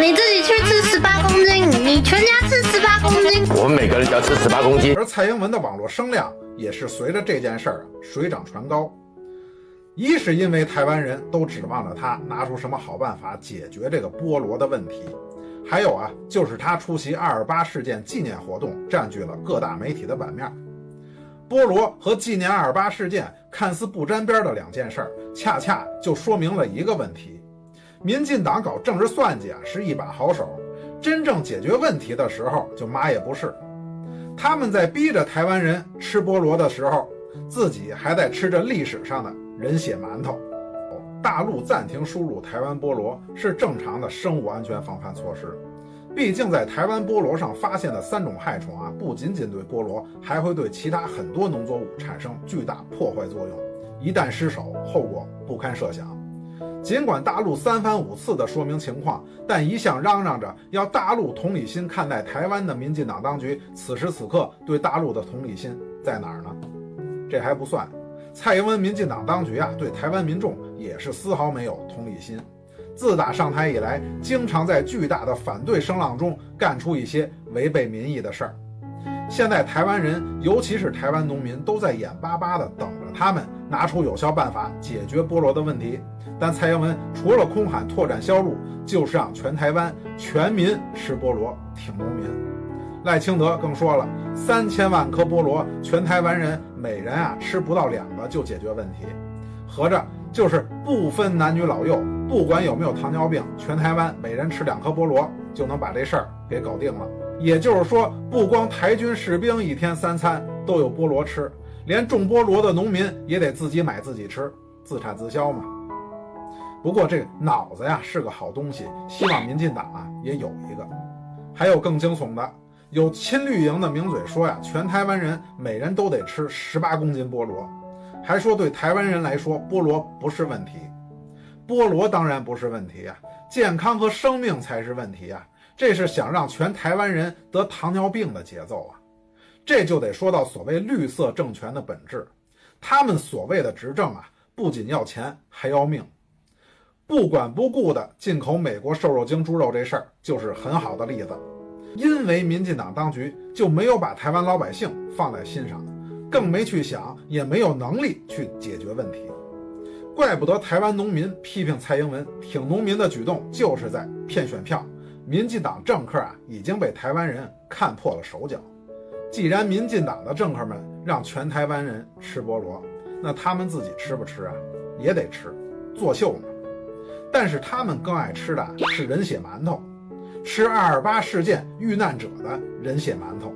你自己去吃十八公斤，你全家吃十八公斤，我们每个人要吃十八公斤。而蔡英文的网络声量也是随着这件事儿水涨船高。一是因为台湾人都指望着他拿出什么好办法解决这个菠萝的问题，还有啊，就是他出席二二八事件纪念活动占据了各大媒体的版面。菠萝和纪念二二八事件看似不沾边的两件事儿，恰恰就说明了一个问题：民进党搞政治算计啊是一把好手，真正解决问题的时候就嘛也不是。他们在逼着台湾人吃菠萝的时候，自己还在吃着历史上的。人血馒头，大陆暂停输入台湾菠萝是正常的生物安全防范措施。毕竟在台湾菠萝上发现的三种害虫啊，不仅仅对菠萝，还会对其他很多农作物产生巨大破坏作用。一旦失手，后果不堪设想。尽管大陆三番五次的说明情况，但一向嚷嚷着要大陆同理心看待台湾的民进党当局，此时此刻对大陆的同理心在哪儿呢？这还不算。蔡英文民进党当局啊，对台湾民众也是丝毫没有同理心。自打上台以来，经常在巨大的反对声浪中干出一些违背民意的事儿。现在台湾人，尤其是台湾农民，都在眼巴巴地等着他们拿出有效办法解决菠萝的问题。但蔡英文除了空喊拓展销路，就是让全台湾全民吃菠萝，挺农民。赖清德更说了，三千万颗菠萝，全台湾人每人啊吃不到两个就解决问题，合着就是不分男女老幼，不管有没有糖尿病，全台湾每人吃两颗菠萝就能把这事儿给搞定了。也就是说，不光台军士兵一天三餐都有菠萝吃，连种菠萝的农民也得自己买自己吃，自产自销嘛。不过这脑子呀是个好东西，希望民进党啊也有一个。还有更惊悚的。有亲绿营的名嘴说呀，全台湾人每人都得吃十八公斤菠萝，还说对台湾人来说菠萝不是问题，菠萝当然不是问题啊，健康和生命才是问题啊，这是想让全台湾人得糖尿病的节奏啊，这就得说到所谓绿色政权的本质，他们所谓的执政啊，不仅要钱还要命，不管不顾的进口美国瘦肉精猪肉这事儿就是很好的例子。因为民进党当局就没有把台湾老百姓放在心上，更没去想，也没有能力去解决问题，怪不得台湾农民批评蔡英文挺农民的举动就是在骗选票。民进党政客啊已经被台湾人看破了手脚。既然民进党的政客们让全台湾人吃菠萝，那他们自己吃不吃啊？也得吃，作秀嘛。但是他们更爱吃的是人血馒头。吃二二八事件遇难者的人血馒头，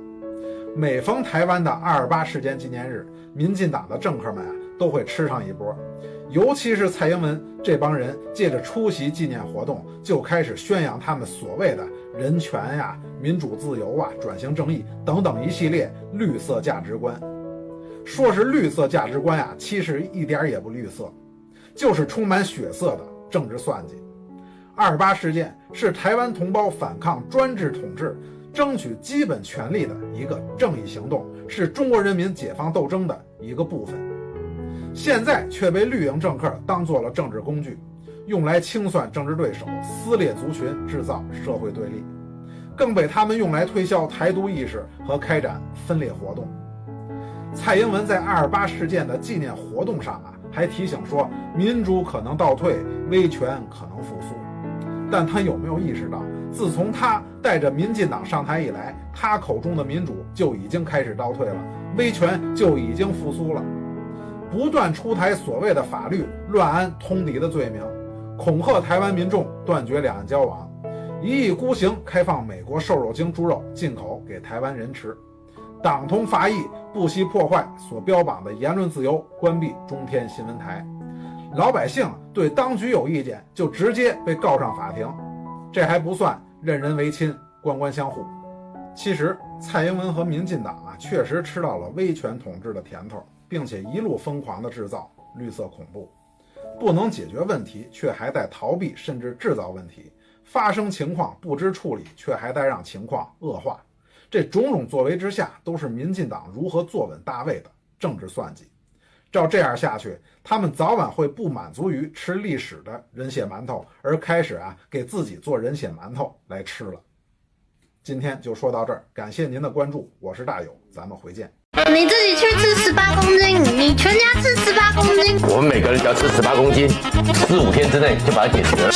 每逢台湾的二二八事件纪念日，民进党的政客们啊都会吃上一波，尤其是蔡英文这帮人，借着出席纪念活动，就开始宣扬他们所谓的人权呀、民主自由啊、转型正义等等一系列绿色价值观。说是绿色价值观呀，其实一点也不绿色，就是充满血色的政治算计。二八事件是台湾同胞反抗专制统治、争取基本权利的一个正义行动，是中国人民解放斗争的一个部分。现在却被绿营政客当做了政治工具，用来清算政治对手、撕裂族群、制造社会对立，更被他们用来推销台独意识和开展分裂活动。蔡英文在二八事件的纪念活动上啊，还提醒说，民主可能倒退，威权可能复苏。但他有没有意识到，自从他带着民进党上台以来，他口中的民主就已经开始倒退了，威权就已经复苏了，不断出台所谓的法律乱安通敌的罪名，恐吓台湾民众断绝两岸交往，一意孤行开放美国瘦肉精猪肉进口给台湾人吃，党同伐异，不惜破坏所标榜的言论自由，关闭中天新闻台。老百姓对当局有意见，就直接被告上法庭，这还不算任人唯亲、官官相护。其实，蔡英文和民进党啊，确实吃到了威权统治的甜头，并且一路疯狂地制造绿色恐怖，不能解决问题，却还在逃避甚至制造问题；发生情况不知处理，却还在让情况恶化。这种种作为之下，都是民进党如何坐稳大位的政治算计。照这样下去，他们早晚会不满足于吃历史的人血馒头，而开始啊给自己做人血馒头来吃了。今天就说到这儿，感谢您的关注，我是大友，咱们回见。你自己去吃十八公斤，你全家吃十八公斤。我们每个人只要吃十八公斤，四五天之内就把它解决了。